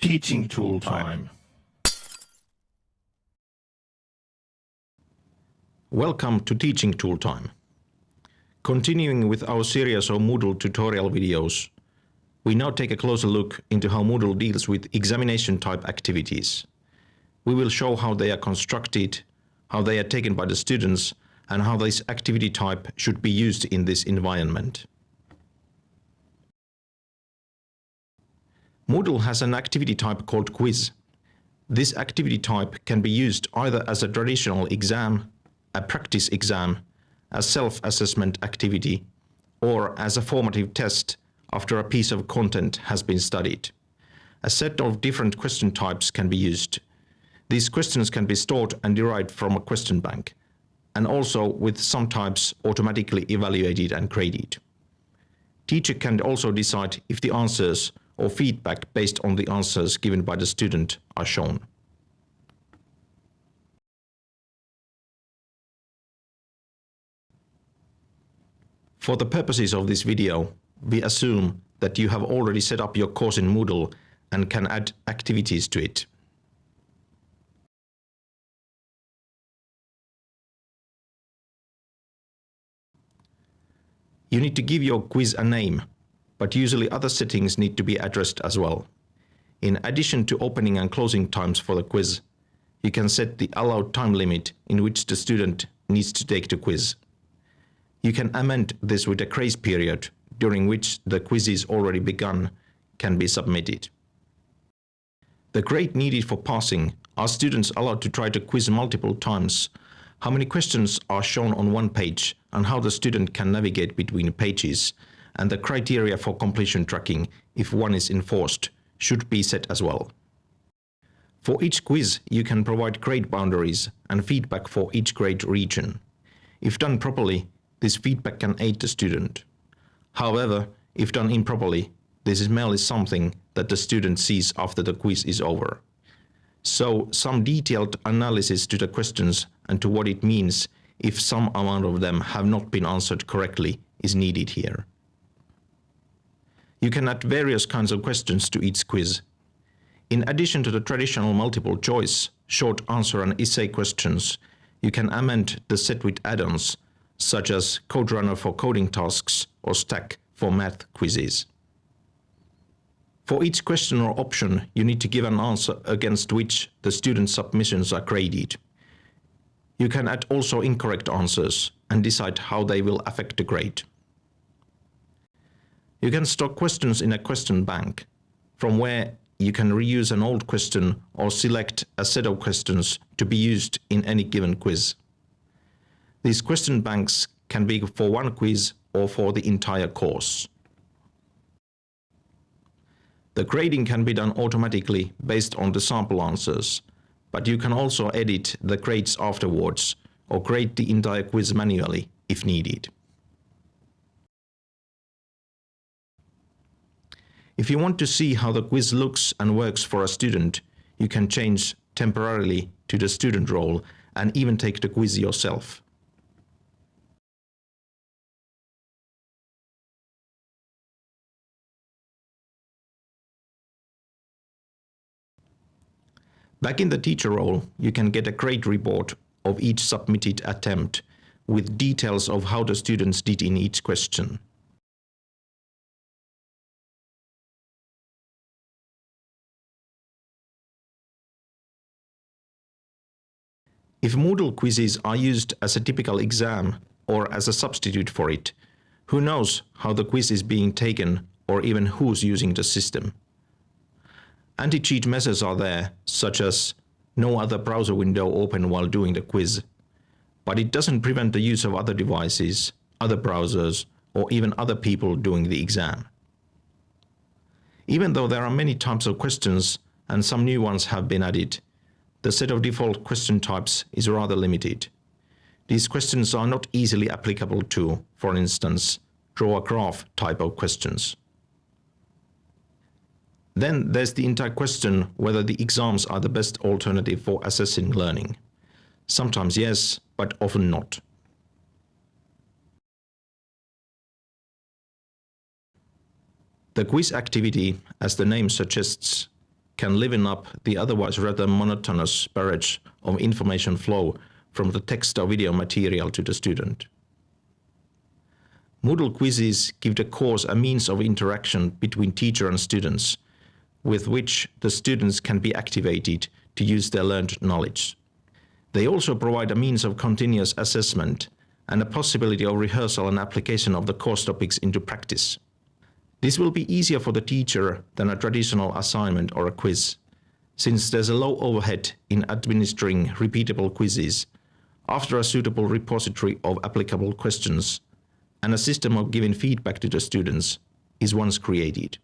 Teaching tool time. Welcome to Teaching Tool Time. Continuing with our series of Moodle tutorial videos, we now take a closer look into how Moodle deals with examination type activities. We will show how they are constructed, how they are taken by the students, and how this activity type should be used in this environment. Moodle has an activity type called quiz. This activity type can be used either as a traditional exam a practice exam, a self-assessment activity, or as a formative test after a piece of content has been studied. A set of different question types can be used. These questions can be stored and derived from a question bank, and also with some types automatically evaluated and graded. Teacher can also decide if the answers or feedback based on the answers given by the student are shown. For the purposes of this video, we assume that you have already set up your course in Moodle and can add activities to it. You need to give your quiz a name, but usually other settings need to be addressed as well. In addition to opening and closing times for the quiz, you can set the allowed time limit in which the student needs to take the quiz. You can amend this with a grace period during which the quizzes already begun can be submitted. The grade needed for passing are students allowed to try the quiz multiple times, how many questions are shown on one page and how the student can navigate between pages, and the criteria for completion tracking, if one is enforced, should be set as well. For each quiz, you can provide grade boundaries and feedback for each grade region. If done properly, this feedback can aid the student. However, if done improperly, this is merely something that the student sees after the quiz is over. So some detailed analysis to the questions and to what it means if some amount of them have not been answered correctly is needed here. You can add various kinds of questions to each quiz. In addition to the traditional multiple choice, short answer and essay questions, you can amend the set with add-ons such as CodeRunner for coding tasks or Stack for math quizzes. For each question or option, you need to give an answer against which the student submissions are graded. You can add also incorrect answers and decide how they will affect the grade. You can store questions in a question bank, from where you can reuse an old question or select a set of questions to be used in any given quiz. These question banks can be for one quiz or for the entire course. The grading can be done automatically based on the sample answers, but you can also edit the grades afterwards or grade the entire quiz manually if needed. If you want to see how the quiz looks and works for a student, you can change temporarily to the student role and even take the quiz yourself. Back in the teacher role, you can get a grade report of each submitted attempt with details of how the students did in each question. If Moodle quizzes are used as a typical exam or as a substitute for it, who knows how the quiz is being taken or even who's using the system. Anti-cheat measures are there, such as no other browser window open while doing the quiz. But it doesn't prevent the use of other devices, other browsers, or even other people doing the exam. Even though there are many types of questions and some new ones have been added, the set of default question types is rather limited. These questions are not easily applicable to, for instance, draw a graph type of questions. Then there's the entire question whether the exams are the best alternative for assessing learning. Sometimes yes, but often not. The quiz activity, as the name suggests, can liven up the otherwise rather monotonous barrage of information flow from the text or video material to the student. Moodle quizzes give the course a means of interaction between teacher and students, with which the students can be activated to use their learned knowledge. They also provide a means of continuous assessment and a possibility of rehearsal and application of the course topics into practice. This will be easier for the teacher than a traditional assignment or a quiz, since there's a low overhead in administering repeatable quizzes after a suitable repository of applicable questions and a system of giving feedback to the students is once created.